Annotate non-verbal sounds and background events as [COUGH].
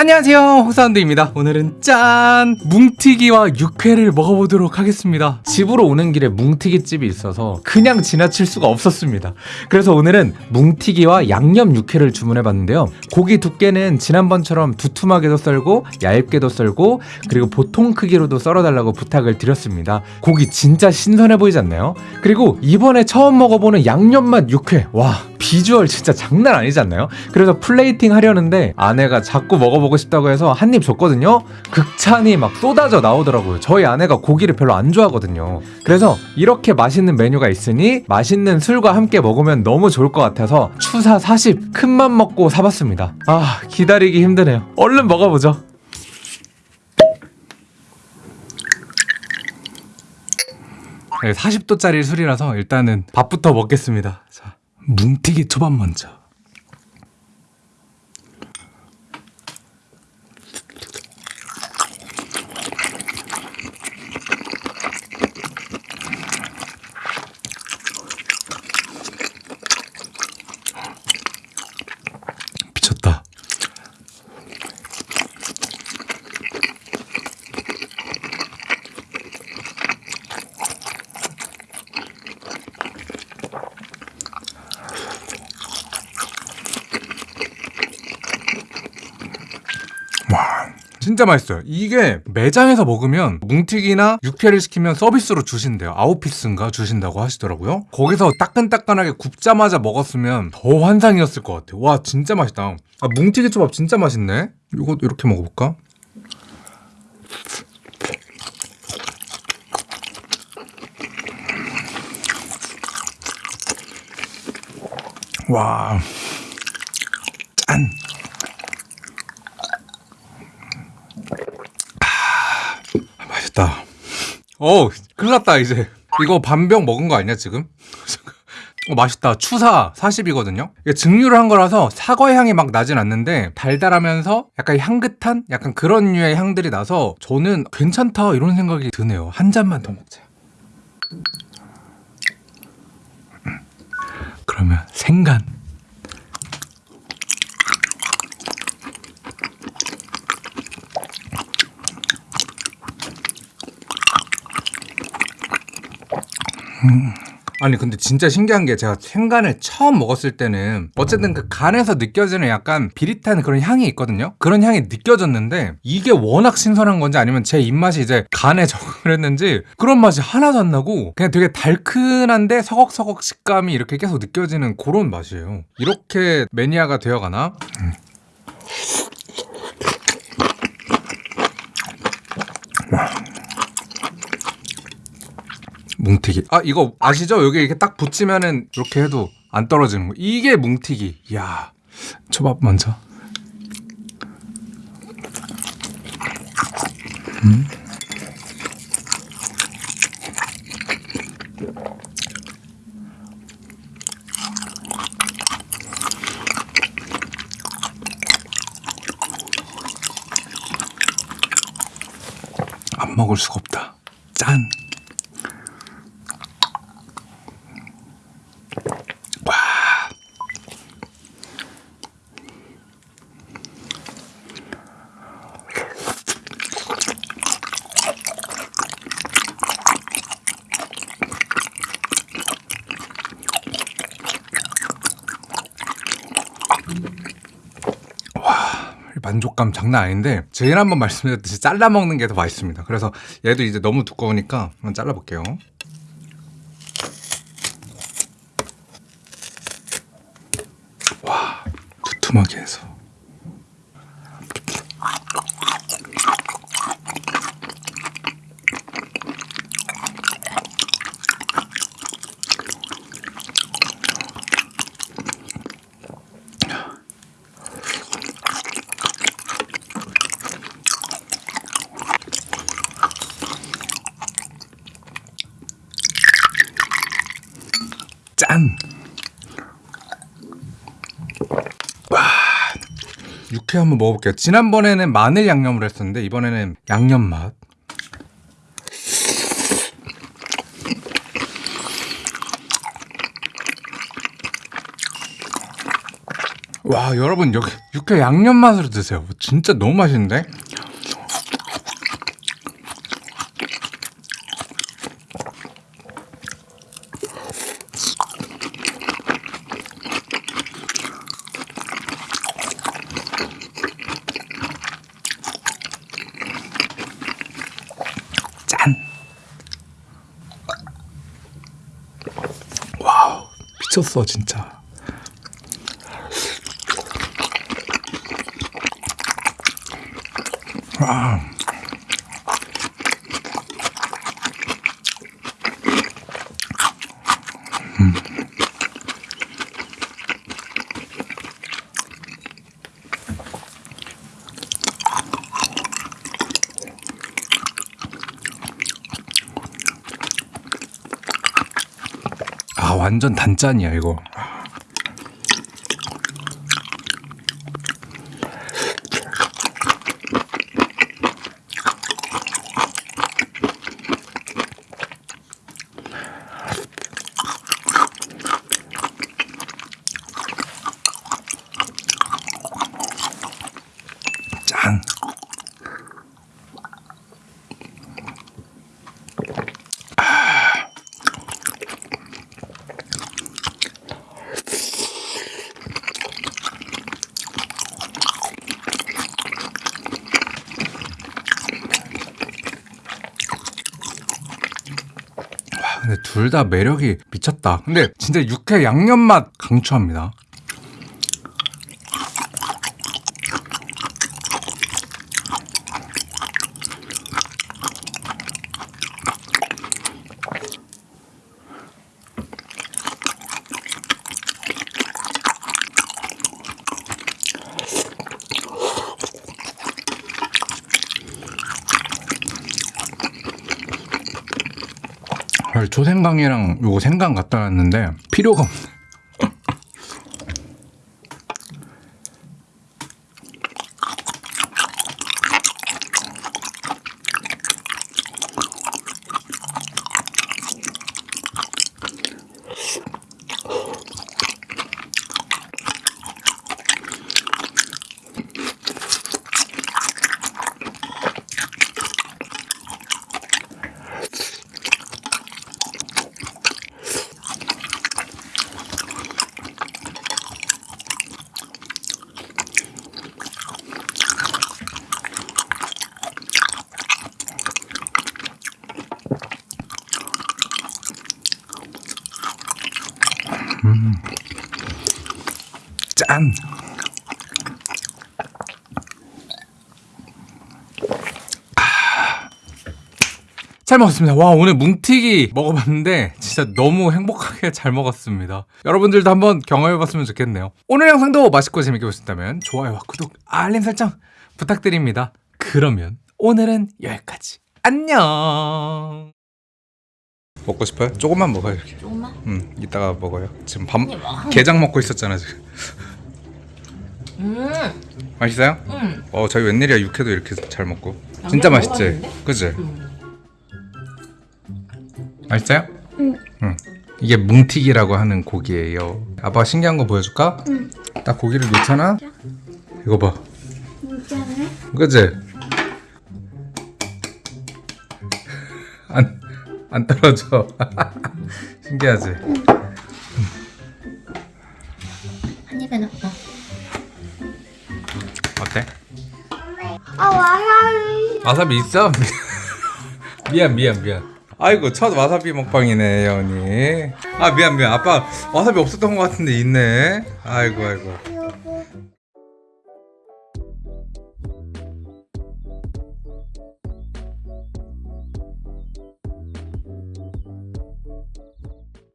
안녕하세요. 호사운드입니다. 오늘은 짠! 뭉티기와 육회를 먹어보도록 하겠습니다. 집으로 오는 길에 뭉티기 집이 있어서 그냥 지나칠 수가 없었습니다. 그래서 오늘은 뭉티기와 양념 육회를 주문해봤는데요. 고기 두께는 지난번처럼 두툼하게도 썰고 얇게도 썰고 그리고 보통 크기로도 썰어달라고 부탁을 드렸습니다. 고기 진짜 신선해 보이지 않나요? 그리고 이번에 처음 먹어보는 양념맛 육회. 와 비주얼 진짜 장난 아니지 않나요? 그래서 플레이팅 하려는데 아내가 자꾸 먹어보고 싶다고 해서 한 입 줬거든요. 극찬이 막 쏟아져 나오더라고요. 저희 아내가 고기를 별로 안 좋아하거든요. 그래서 이렇게 맛있는 메뉴가 있으니 맛있는 술과 함께 먹으면 너무 좋을 것 같아서 추사 40 큰맘 먹고 사봤습니다. 아 기다리기 힘드네요. 얼른 먹어보죠. 40도짜리 술이라서 일단은 밥부터 먹겠습니다. 자, 뭉티기 초밥 먼저. 미쳤다. 와 진짜 맛있어요. 이게 매장에서 먹으면 뭉튀기나 육회를 시키면 서비스로 주신대요. 아웃피스인가 주신다고 하시더라고요. 거기서 따끈따끈하게 굽자마자 먹었으면 더 환상이었을 것 같아요. 와 진짜 맛있다. 아 뭉튀기 초밥 진짜 맛있네. 이거 이렇게 먹어볼까? 와 짠! 맛있다. 어, 큰일 났다, 이제. 이거 반병 먹은 거 아니야, 지금? [LAUGHS] 어, 맛있다. 추사 40이거든요? 이게 증류를 한 거라서 사과 향이 막 나진 않는데 달달하면서 약간 향긋한? 약간 그런 류의 향들이 나서 저는 괜찮다, 이런 생각이 드네요. 한 잔만 더 먹자. 음. 그러면 생간. 아니 근데 진짜 신기한 게 제가 생간을 처음 먹었을 때는 어쨌든 그 간에서 느껴지는 약간 비릿한 그런 향이 있거든요 그런 향이 느껴졌는데 이게 워낙 신선한 건지 아니면 제 입맛이 이제 간에 [LAUGHS] 적응을 했는지 그런 맛이 하나도 안 나고 그냥 되게 달큰한데 서걱서걱 식감이 이렇게 계속 느껴지는 그런 맛이에요 이렇게 매니아가 되어가나? 음. 뭉티기. 아 이거 아시죠? 여기 이렇게 딱 붙이면은 이렇게 해도 안 떨어지는 거. 이게 뭉티기. 이야. 초밥 먼저. 음. 안 먹을 수가 없다. 짠. 만족감 장난 아닌데 제일 한번 말씀드렸듯이 잘라 먹는 게 더 맛있습니다. 그래서 얘도 이제 너무 두꺼우니까 한번 잘라 볼게요. 와 두툼하게 해서 짠! 와, 육회 한번 먹어볼게요. 지난번에는 마늘 양념을 했었는데 이번에는 양념 맛. 와 여러분 여기 육회 양념 맛으로 드세요. 진짜 너무 맛있는데? 짠. 와우 미쳤어 진짜. 아. 완전 단짠이야 이거. 짠. 와, 근데 둘 다 매력이 미쳤다. 근데 진짜 육회 양념 맛 강추합니다. 조생강이랑 요거 생강 갖다 놨는데 필요가 없네. 짠. 아. 잘 먹었습니다. 와 오늘 뭉티기 먹어봤는데 진짜 너무 행복하게 잘 먹었습니다. 여러분들도 한번 경험해봤으면 좋겠네요. 오늘 영상도 맛있고 재밌게 보셨다면 좋아요와 구독, 알림 설정 부탁드립니다. 그러면 오늘은 여기까지. 안녕. 먹고 싶어요? 조금만 먹어요. 이렇게. 조금만? 음, 이따가 먹어요. 지금 밥 뭐. 게장 먹고 있었잖아 지금. 음, 맛있어요? 음. 어 저희 웬일이야 육회도 이렇게 잘 먹고 진짜 맛있지? 맛있는데? 그지? 음. 맛있어요? 응. 이게 뭉티기라고 하는 고기예요. 아빠 신기한 거 보여줄까? 응. 딱 고기를 놓잖아. 이거 봐. 진짜네? 그지? 안, 안 떨어져. [LAUGHS] 신기하지? 한 입에 넣고. 어때? 아 와사비 와사비 있어? [LAUGHS] 미안 미안 미안 아이고 첫 와사비 먹방이네 예언이 아 미안 미안 아빠 와사비 없었던 것 같은데 있네 아이고 아이고